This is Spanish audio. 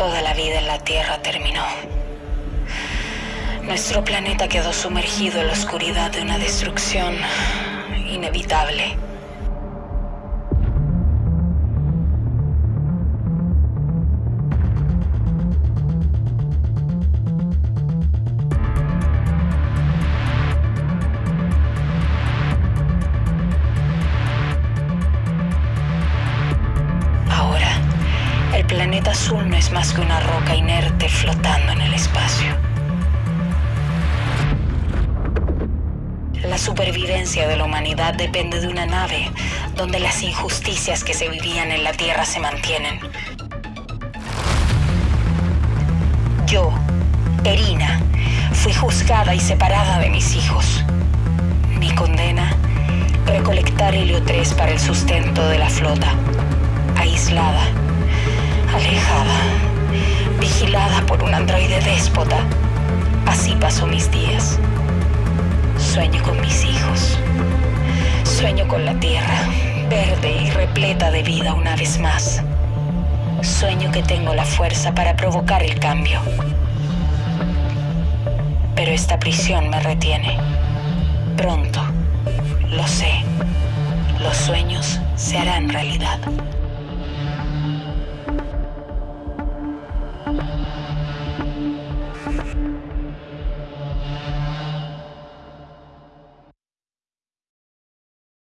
Toda la vida en la Tierra terminó. Nuestro planeta quedó sumergido en la oscuridad de una destrucción inevitable. El planeta azul no es más que una roca inerte flotando en el espacio. La supervivencia de la humanidad depende de una nave donde las injusticias que se vivían en la Tierra se mantienen. Yo, Erina, fui juzgada y separada de mis hijos. Mi condena, recolectar helio 3 para el sustento de la flota. Androide déspota. Así pasó mis días. Sueño con mis hijos. Sueño con la tierra, verde y repleta de vida una vez más. Sueño que tengo la fuerza para provocar el cambio. Pero esta prisión me retiene. Pronto, lo sé, los sueños se harán realidad.